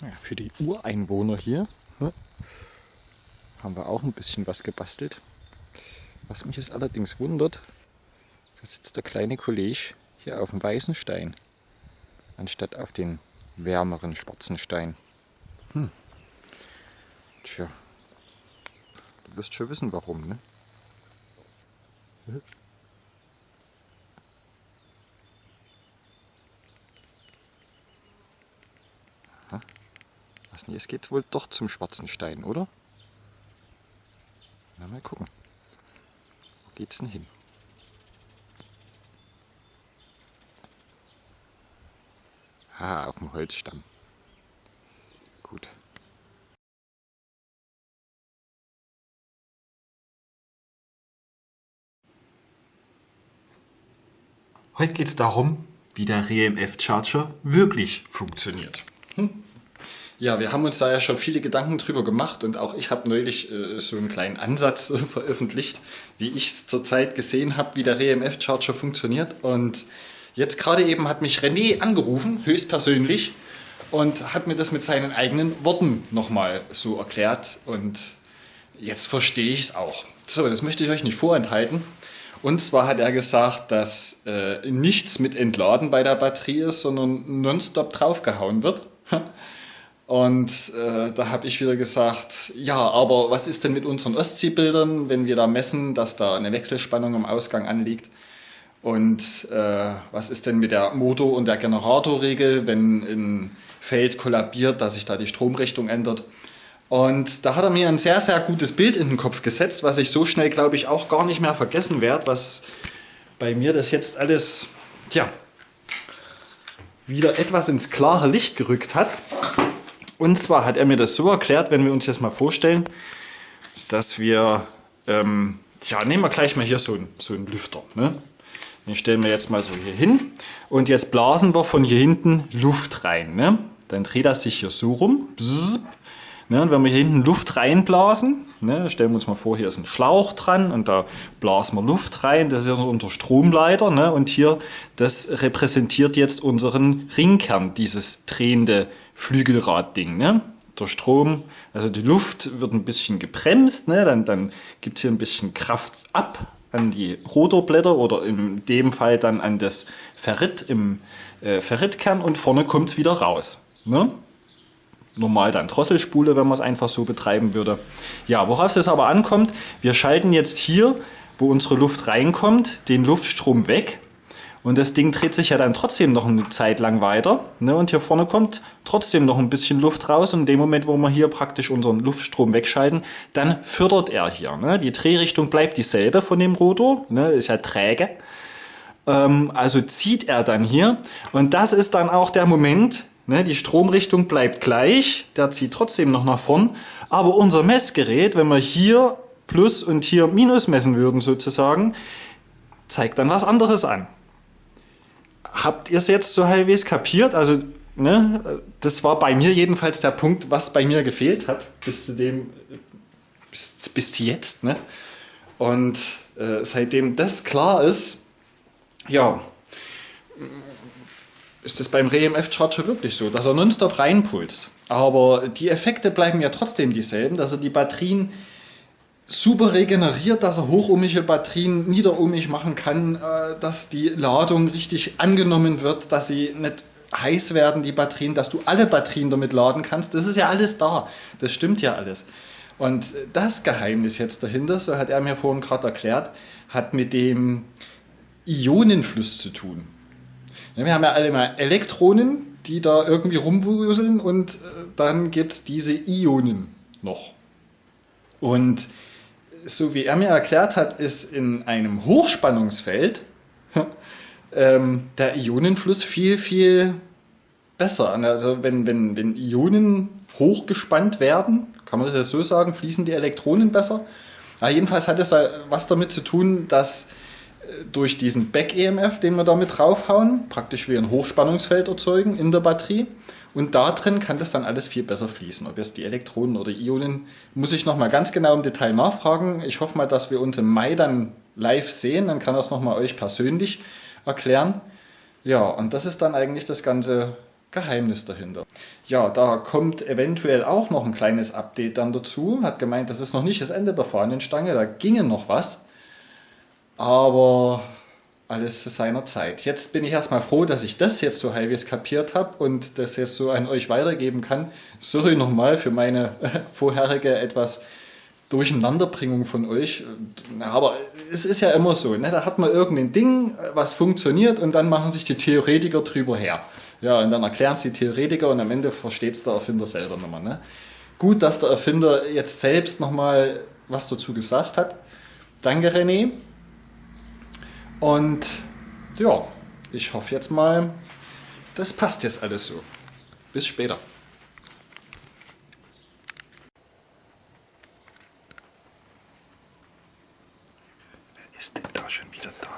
Ja, für die Ureinwohner hier ne, haben wir auch ein bisschen was gebastelt. Was mich jetzt allerdings wundert, da sitzt der kleine Kollege hier auf dem weißen Stein, anstatt auf den wärmeren schwarzen Stein. Hm. Tja, du wirst schon wissen warum, ne? Was nicht, es geht wohl doch zum schwarzen Stein, oder? Na, mal gucken. Wo geht's denn hin? Ah, auf dem Holzstamm. Gut. Heute geht es darum, wie der RMF Charger wirklich funktioniert. Hm? Ja, wir haben uns da ja schon viele Gedanken drüber gemacht und auch ich habe neulich äh, so einen kleinen Ansatz äh, veröffentlicht, wie ich es zurzeit gesehen habe, wie der RMF Charger funktioniert. Und jetzt gerade eben hat mich René angerufen, höchstpersönlich, und hat mir das mit seinen eigenen Worten nochmal so erklärt. Und jetzt verstehe ich es auch. So, das möchte ich euch nicht vorenthalten. Und zwar hat er gesagt, dass äh, nichts mit Entladen bei der Batterie ist, sondern nonstop draufgehauen wird. Und äh, da habe ich wieder gesagt, ja, aber was ist denn mit unseren Ostseebildern, wenn wir da messen, dass da eine Wechselspannung am Ausgang anliegt? Und äh, was ist denn mit der Motor- und der Generatorregel, wenn ein Feld kollabiert, dass sich da die Stromrichtung ändert? Und da hat er mir ein sehr, sehr gutes Bild in den Kopf gesetzt, was ich so schnell, glaube ich, auch gar nicht mehr vergessen werde, was bei mir das jetzt alles, tja, wieder etwas ins klare Licht gerückt hat. Und zwar hat er mir das so erklärt, wenn wir uns jetzt mal vorstellen, dass wir, ähm, ja, nehmen wir gleich mal hier so, ein, so einen Lüfter. Ne? Den stellen wir jetzt mal so hier hin und jetzt blasen wir von hier hinten Luft rein. Ne? Dann dreht er sich hier so rum. Bzzz, Ne, und wenn wir hier hinten Luft reinblasen, ne, stellen wir uns mal vor, hier ist ein Schlauch dran und da blasen wir Luft rein, das ist ja unser Stromleiter ne, und hier, das repräsentiert jetzt unseren Ringkern, dieses drehende Flügelradding. Ne. Der Strom, also die Luft wird ein bisschen gebremst, ne, dann, dann gibt es hier ein bisschen Kraft ab an die Rotorblätter oder in dem Fall dann an das Ferrit im äh, Ferritkern und vorne kommt es wieder raus. Ne? normal dann Drosselspule, wenn man es einfach so betreiben würde. Ja, worauf es aber ankommt, wir schalten jetzt hier, wo unsere Luft reinkommt, den Luftstrom weg. Und das Ding dreht sich ja dann trotzdem noch eine Zeit lang weiter. Ne? Und hier vorne kommt trotzdem noch ein bisschen Luft raus. Und in dem Moment, wo wir hier praktisch unseren Luftstrom wegschalten, dann fördert er hier. Ne? Die Drehrichtung bleibt dieselbe von dem Rotor, ne? ist ja träge. Ähm, also zieht er dann hier. Und das ist dann auch der Moment, Ne, die Stromrichtung bleibt gleich, der zieht trotzdem noch nach vorn. Aber unser Messgerät, wenn wir hier Plus und hier Minus messen würden sozusagen, zeigt dann was anderes an. Habt ihr es jetzt so halbwegs kapiert? Also ne, das war bei mir jedenfalls der Punkt, was bei mir gefehlt hat, bis zu dem, bis, bis jetzt. Ne? Und äh, seitdem das klar ist, ja, ist es beim RMF-Charger wirklich so, dass er nonstop reinpulst. Aber die Effekte bleiben ja trotzdem dieselben, dass er die Batterien super regeneriert, dass er hochohmige Batterien niederohmig machen kann, äh, dass die Ladung richtig angenommen wird, dass sie nicht heiß werden, die Batterien, dass du alle Batterien damit laden kannst. Das ist ja alles da. Das stimmt ja alles. Und das Geheimnis jetzt dahinter, so hat er mir vorhin gerade erklärt, hat mit dem Ionenfluss zu tun. Wir haben ja alle mal Elektronen, die da irgendwie rumwuseln und äh, dann gibt es diese Ionen noch. Und so wie er mir erklärt hat, ist in einem Hochspannungsfeld ähm, der Ionenfluss viel, viel besser. Also wenn, wenn, wenn Ionen hochgespannt werden, kann man das ja so sagen, fließen die Elektronen besser. Aber jedenfalls hat es was damit zu tun, dass durch diesen Back-EMF, den wir damit draufhauen, praktisch wie ein Hochspannungsfeld erzeugen in der Batterie. Und da drin kann das dann alles viel besser fließen. Ob jetzt die Elektronen oder Ionen, muss ich nochmal ganz genau im Detail nachfragen. Ich hoffe mal, dass wir uns im Mai dann live sehen. Dann kann das nochmal euch persönlich erklären. Ja, und das ist dann eigentlich das ganze Geheimnis dahinter. Ja, da kommt eventuell auch noch ein kleines Update dann dazu. Hat gemeint, das ist noch nicht das Ende der Fahnenstange, da ginge noch was. Aber alles zu seiner Zeit. Jetzt bin ich erstmal froh, dass ich das jetzt so halbwegs kapiert habe und das jetzt so an euch weitergeben kann. Sorry nochmal für meine vorherige etwas Durcheinanderbringung von euch. Aber es ist ja immer so, ne? da hat man irgendein Ding, was funktioniert und dann machen sich die Theoretiker drüber her. Ja, und dann erklären es die Theoretiker und am Ende versteht es der Erfinder selber nochmal. Ne? Gut, dass der Erfinder jetzt selbst nochmal was dazu gesagt hat. Danke, René. Und ja, ich hoffe jetzt mal, das passt jetzt alles so. Bis später. Wer ist denn da schon wieder da?